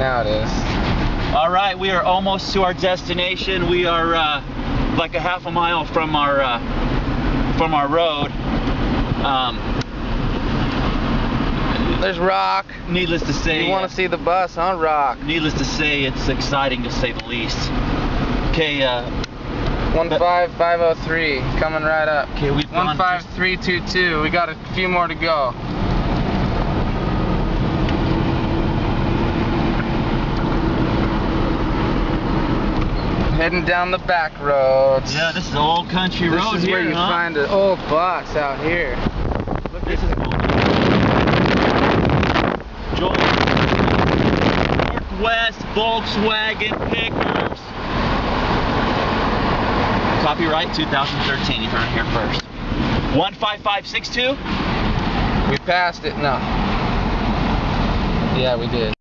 Now it is. All right, we are almost to our destination. We are uh, like a half a mile from our uh, from our road. Um, There's rock. needless to say, You want to see the bus on rock? needless to say, it's exciting to say the least. Okay, uh, 15503 coming right up. okay, we've 15322. We got a few more to go. Heading down the back roads. Yeah, this is old country This road This is here, where you huh? find an old box out here. Look, this is cool. Joel. Northwest Volkswagen Pickers. Copyright 2013. You heard it here first. 15562. We passed it. No. Yeah, we did.